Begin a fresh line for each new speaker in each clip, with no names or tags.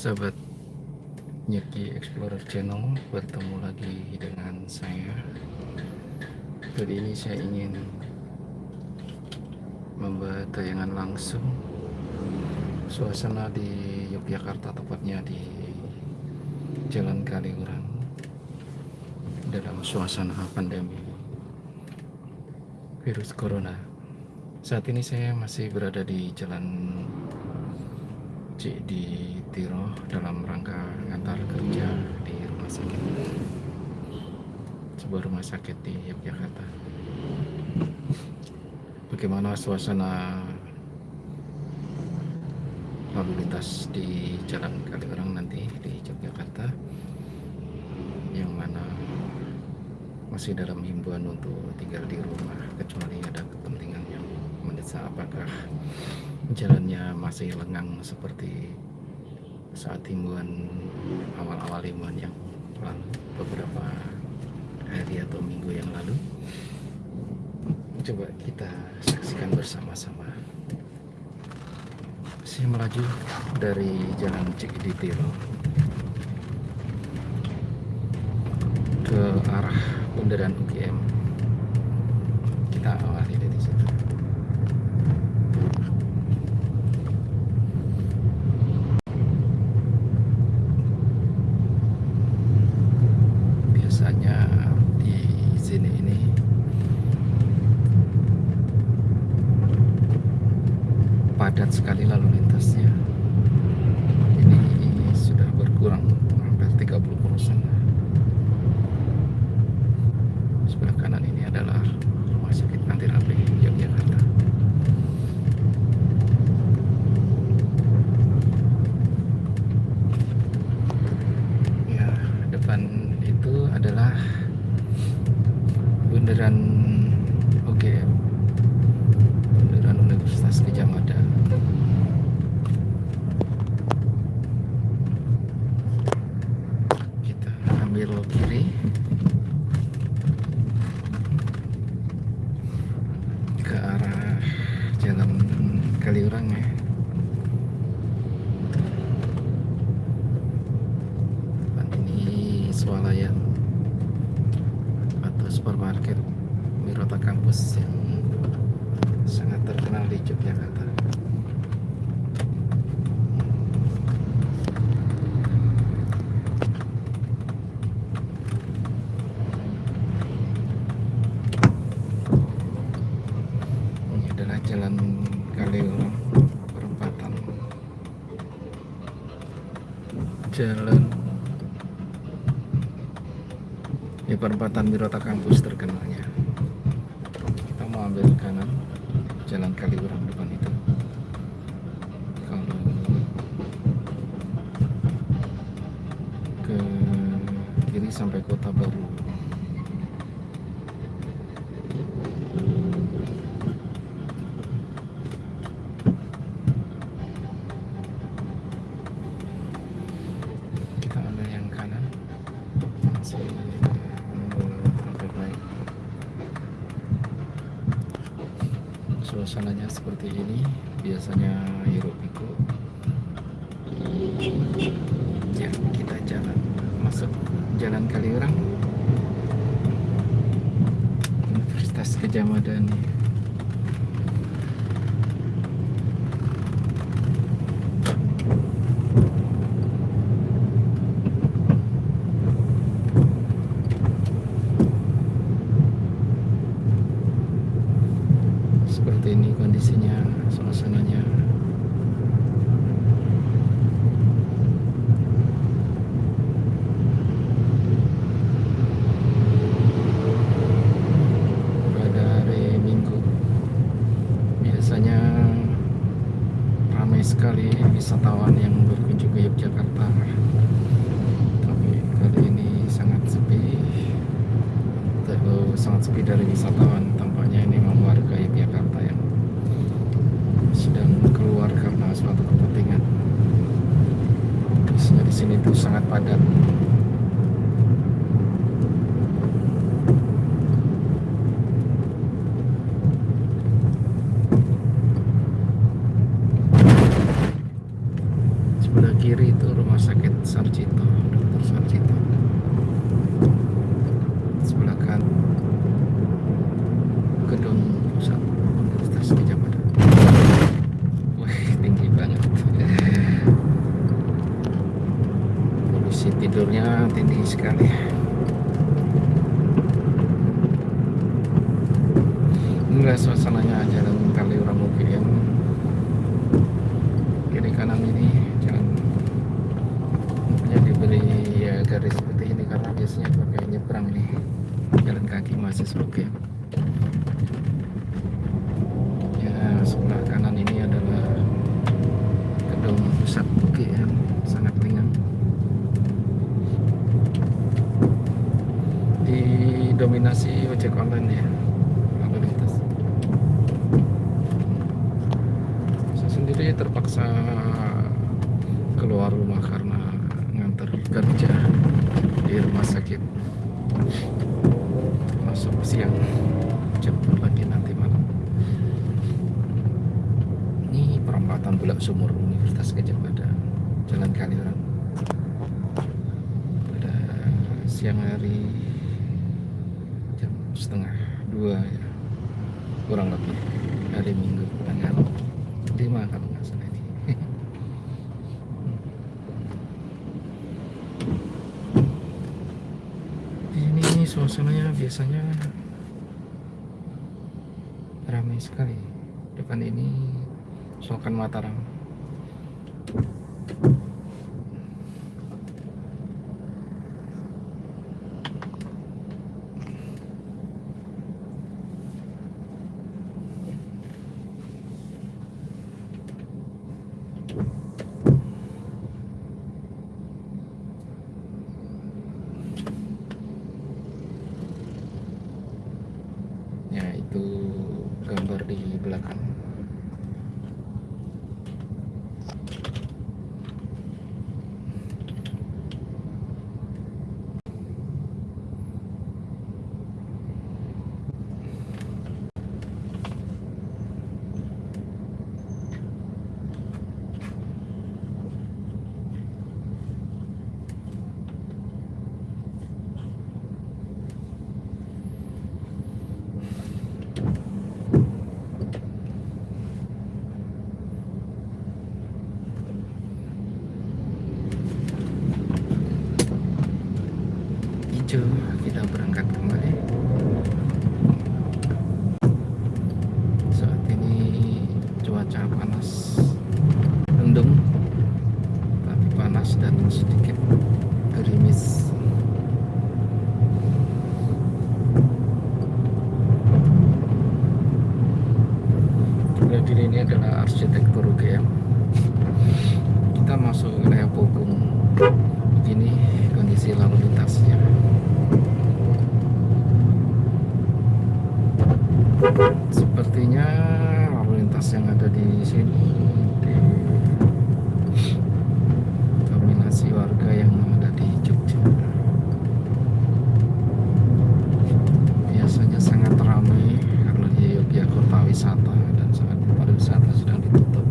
sahabat Nyeki Explorer Channel bertemu lagi dengan saya. Kali ini saya ingin membuat tayangan langsung. Suasana di Yogyakarta tepatnya di Jalan Kaliurang dalam suasana pandemi virus corona. Saat ini saya masih berada di Jalan C di Tiro dalam rangka ngantar kerja di rumah sakit. Sebuah rumah sakit di Yogyakarta. Bagaimana suasana lalu lintas di jalan Kaliurang nanti di Yogyakarta? Yang mana masih dalam himbauan untuk tinggal di rumah kecuali ada kepentingan yang mendesak apakah jalannya masih lengang seperti saat himbauan awal-awal himbauan yang lalu beberapa hari atau minggu yang lalu. Coba kita saksikan bersama-sama. Saya melaju dari jalan Cikiditiro ke arah bundaran UGM kita awali dari situ biasanya di sini ini padat sekali lalu lintasnya ini sudah berkurang hampir 30 persen sebelah kanan ini adalah rumah sakit Antirape Yogyakarta ya depan itu adalah bundaran UGM bundaran Universitas Gajah Mada kita ambil kiri ke arah jalan Kaliurang ya depan ini swalayan atau supermarket Mirota Kampus yang sangat terkenal di Yogyakarta ini adalah jalan Kaliurang perempatan jalan di perempatan Mirota Kampus terkenalnya. Kita mau ambil kanan jalan Kaliurang depan itu. Sampai kota baru kita ambil yang kanan masih menunggu traffic light suasananya seperti ini biasanya hiruk pikuk. Ya kita jalan masuk jalan Kaliurang. Universitas Gajah Mada nih seperti ini kondisinya suasananya pada hari Minggu biasanya ramai sekali wisatawan yang berkunjung ke Yogyakarta tapi kali ini sangat sepi Terlalu sangat sepi dari wisatawan tampaknya ini memang warga Yogyakarta yang sedang keluar karena suatu kepentingan biasanya di sini tuh sangat padat sebelah sebelah kiri itu rumah sakit Sarjito Dr. Sarjito sebelah kan gedung pusat Universitas Gajah Mada wah tinggi banget polisi tidurnya tinggi sekali. Enggak suasananya jalan kali orang mobil yang kiri kanan ini jalan punya diberi ya garis seperti ini karena biasanya pakai nyebrang nih jalan kaki masih oke ya sebelah kanan ini adalah gedung pusat UGM sangat ringan didominasi ojek online ya lalu lintas saya sendiri terpaksa keluar rumah karena nganter kerja di rumah sakit masuk siang. Jemput lagi nanti malam. Ini perempatan bulak sumur Universitas Gajah Mada. Jalan Kaliurang. Pada siang hari jam setengah dua ya. Kurang lebih hari Minggu tanggal lima kalau nggak salah ini di sini suasananya biasanya ramai sekali. Depan ini Sultan Mataram ya itu gambar di belakang hijau kita berangkat kembali saat ini cuaca panas mendung tapi panas dan sedikit gerimis sebelah kiri ini adalah arsitektur UGM kita masuk wilayah Pogung begini kondisi lalu lintasnya sepertinya lalu lintas yang ada di sini dominasi warga yang ada di Jogja. Biasanya sangat ramai karena di Yogyakarta wisata dan saat pariwisata sedang ditutup.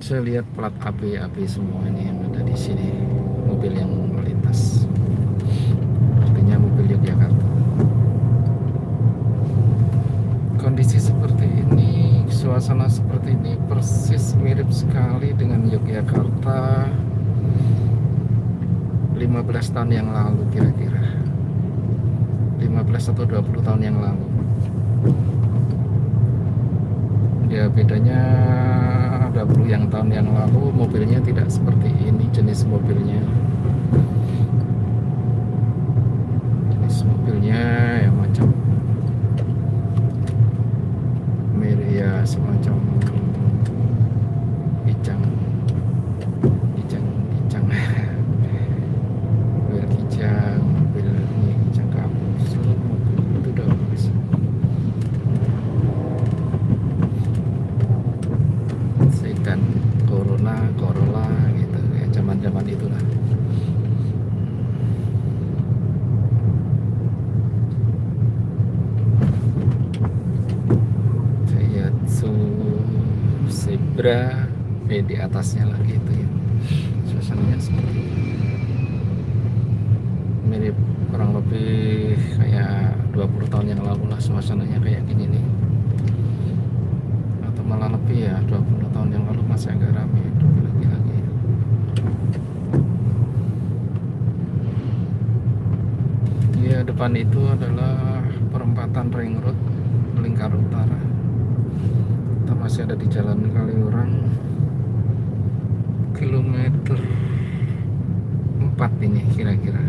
Saya lihat plat AB AB semua ini yang ada di sini mobil yang melintas artinya mobil Yogyakarta kondisi seperti ini suasana seperti ini persis mirip sekali dengan Yogyakarta 15 tahun yang lalu kira-kira. 15 atau 20 tahun yang lalu. Ya bedanya 20 yang tahun yang lalu mobilnya tidak seperti ini jenis mobilnya jenis mobilnya ya macam mirip zebra eh di atasnya lagi itu ya. Suasananya seperti ini. mirip kurang lebih kayak 20 tahun yang lalu lah suasananya kayak gini nih. Atau malah lebih ya 20 tahun yang lalu masih agak ramai lagi-lagi ya depan itu adalah perempatan ring road lingkar utara kita masih ada di jalan Kaliurang kilometer 4 ini kira-kira.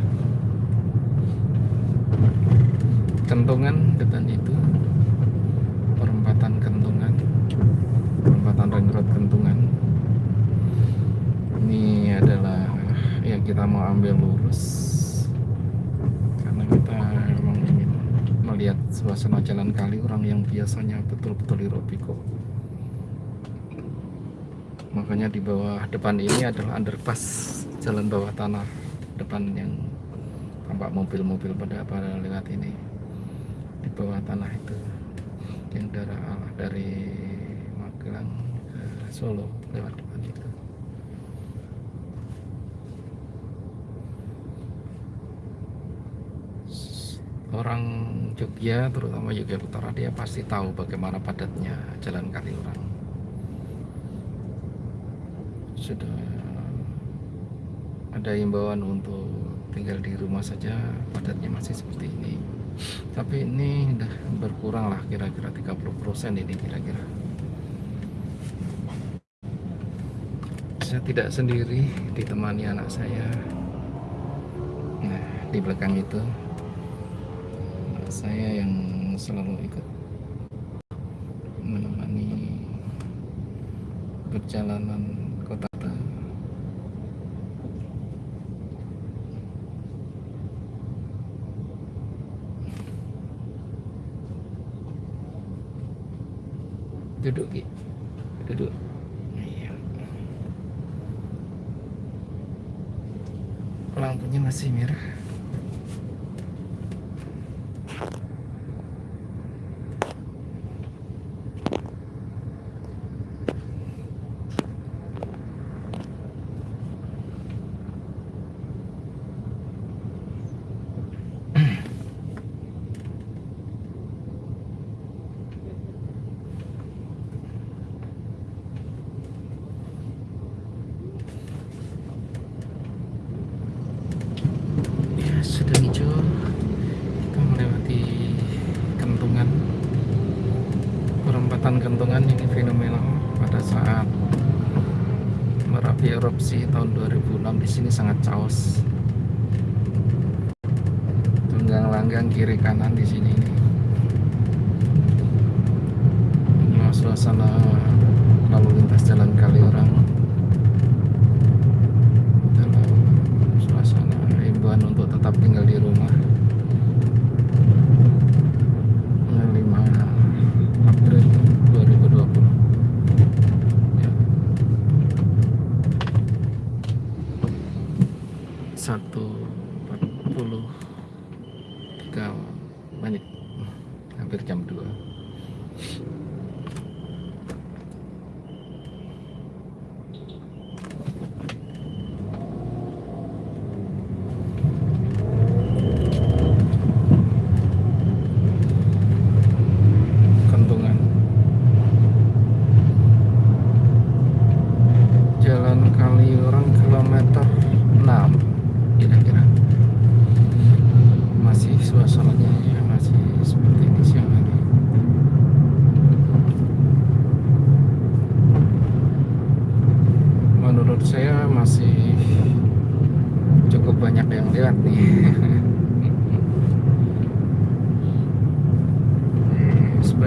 Kentongan depan itu. Perempatan kentongan. Perempatan ring road kentongan. Ini adalah yang kita mau ambil lurus karena kita memang ingin melihat suasana jalan kali orang yang biasanya betul-betul Irobiko makanya di bawah depan ini adalah underpass jalan bawah tanah depan yang tampak mobil-mobil pada pada lewat ini. Di bawah tanah itu yang darah dari Magelang ke Solo lewat depan itu orang Jogja terutama Yogyakarta dia pasti tahu bagaimana padatnya jalan Kaliurang. Sudah ada imbauan untuk tinggal di rumah saja padatnya masih seperti ini. Tapi ini udah berkurang lah kira-kira 30% ini kira-kira. Saya tidak sendiri ditemani anak saya. Nah di belakang itu saya yang selalu ikut menemani perjalanan duduk gitu duduk. Iya. lampunya masih merah kentongan ini fenomenal pada saat Merapi erupsi tahun 2006 di sini sangat caos. Tunggang langgang kiri kanan di sini ini. Nah, suasana lalu lintas jalan kali orang dalam suasana himbauan untuk tetap tinggal di rumah. Hampir jam 2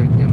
right there.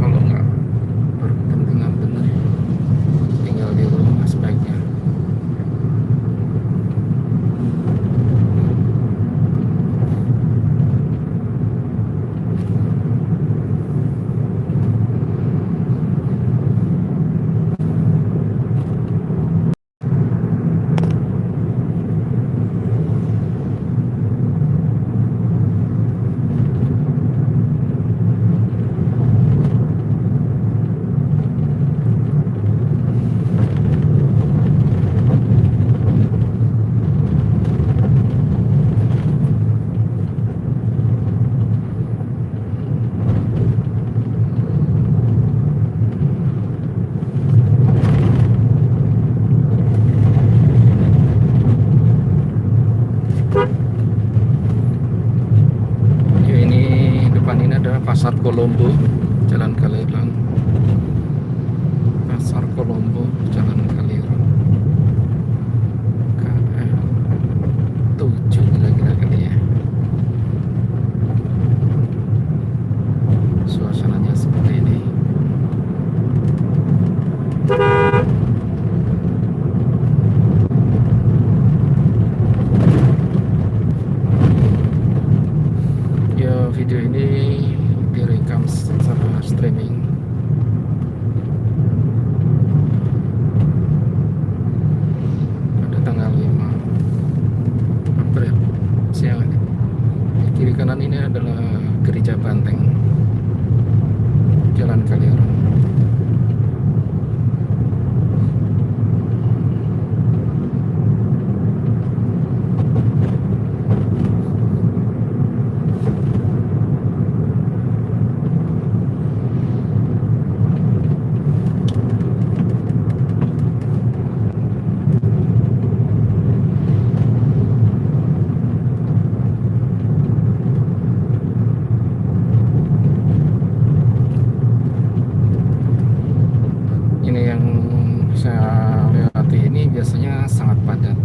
bulundu. Ini yang saya lewati ini biasanya sangat padat.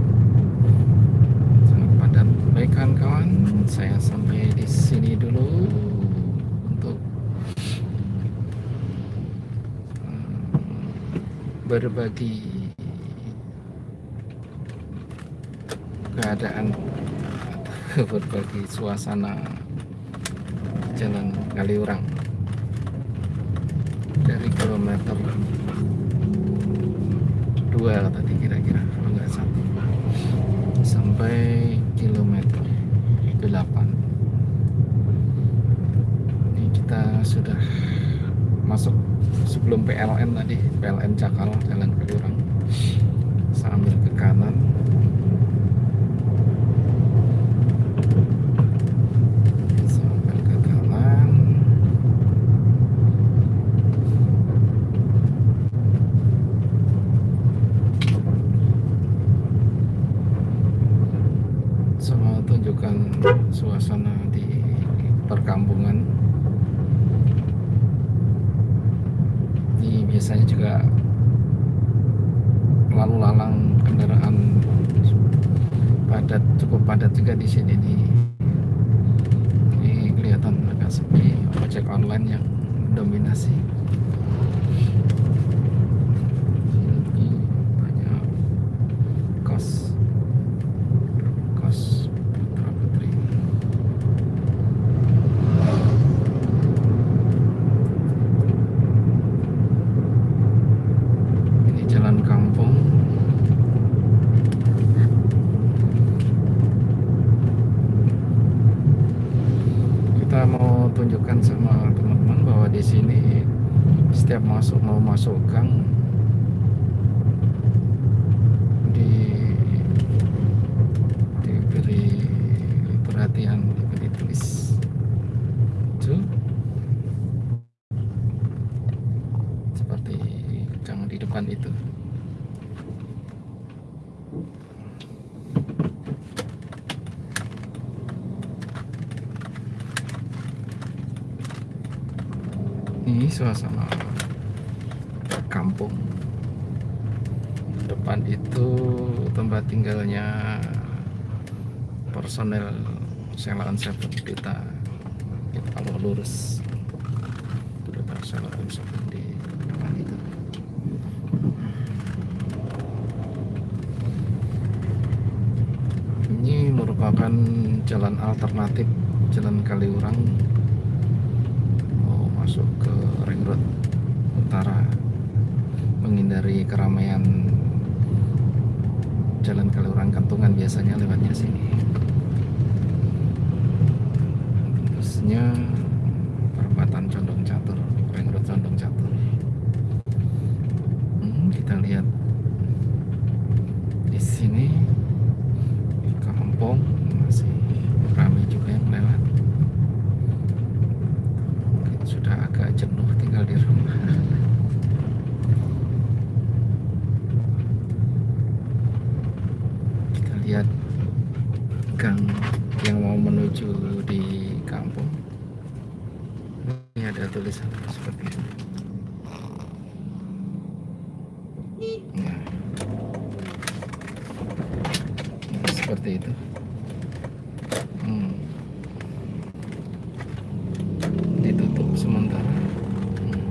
Sangat padat. Baik kawan-kawan saya sampai di sini dulu untuk hmm, berbagi keadaan berbagi suasana jalan Kaliurang dari kilometer dua tadi kira-kira kalau nggak satu. Sampai kilometer 8 ini kita sudah masuk sebelum PLN tadi PLN Cakal Jalan Kaliurang sambil ke kanan sambil ke kanan sama tunjukkan suasana di perkampungan ini biasanya juga lalu lalang kendaraan padat cukup padat juga di sini ini kelihatan agak sepi ojek online yang dominasi ini banyak kos kos putra putri ini jalan kampung kita mau tunjukkan sama teman-teman bahwa di sini setiap masuk mau masuk gang di diberi perhatian diberi tulis itu seperti gang di depan itu. Ini suasana kampung. Depan itu tempat tinggalnya personel Selaan Seven. Kita kita lurus. Itu depan Selaan Seven di depan itu ini merupakan jalan alternatif jalan Kaliurang mau masuk ke ring road utara menghindari keramaian jalan Kaliurang Kantungan biasanya lewatnya sini. Terusnya perempatan Condong Catur ring road Condong Catur. Hmm, kita lihat di sini di kampung masih ramai juga yang lewat mungkin sudah agak jenuh tinggal di rumah kita lihat gang yang mau menuju di kampung ini ada Nah. Nah, seperti itu. Hmm. Ditutup sementara. Hmm.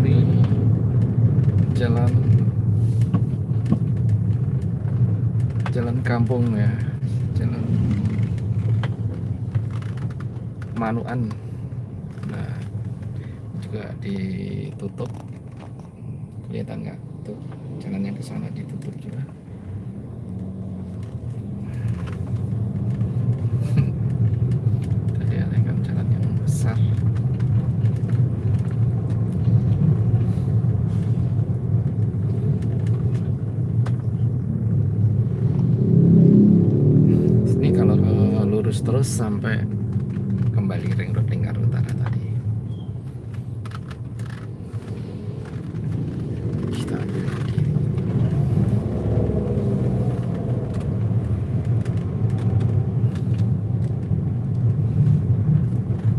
Ini jalan jalan kampung ya, jalan Manuan. Nah, juga ditutup. Kelihatan nggak? Tuh, jalan yang ke sana ditutup juga. Tadi ada kan jalan yang besar. Ini kalau eh, lurus terus sampai kembali ring road lingkar utara tadi. Kita ambil kiri.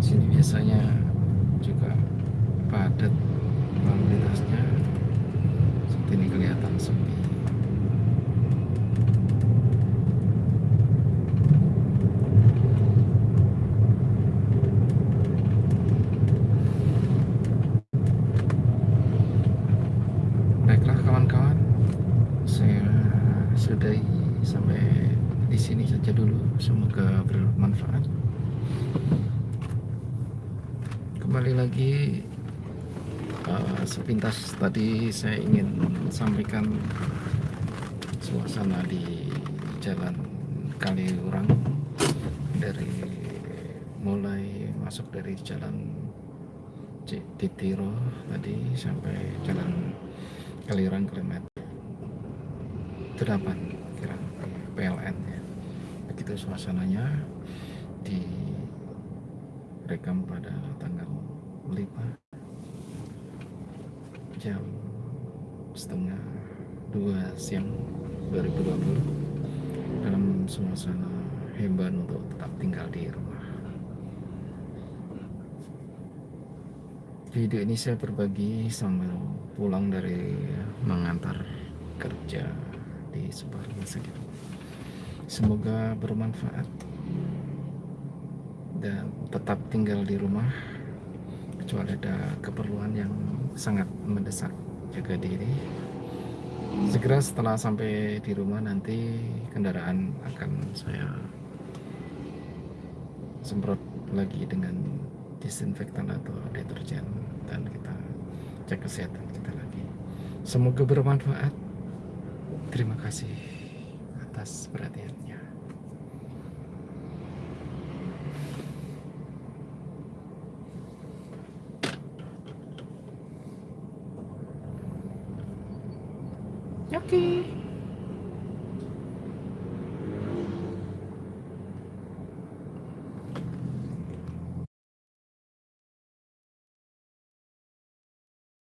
Sini biasanya juga padat lalu lintasnya. Seperti ini kelihatan sepi. Baiklah kawan-kawan, saya sudahi sampai di sini saja dulu. Semoga bermanfaat. Kembali lagi eh, sepintas tadi saya ingin sampaikan suasana di Jalan Kaliurang dari mulai masuk dari Jalan Titiro tadi sampai Jalan Kaliurang kilometer 8 kira PLN ya. Begitu suasananya direkam pada tanggal 5 jam setengah dua siang 2020 dalam suasana hebat untuk tetap tinggal di rumah. Video ini saya berbagi sambil pulang dari mengantar kerja di sebuah rumah sakit. Semoga bermanfaat dan tetap tinggal di rumah kecuali ada keperluan yang sangat mendesak jaga diri. Segera setelah sampai di rumah nanti kendaraan akan saya semprot lagi dengan disinfektan atau deterjen dan kita cek kesehatan kita lagi. Semoga bermanfaat. Terima kasih atas perhatiannya.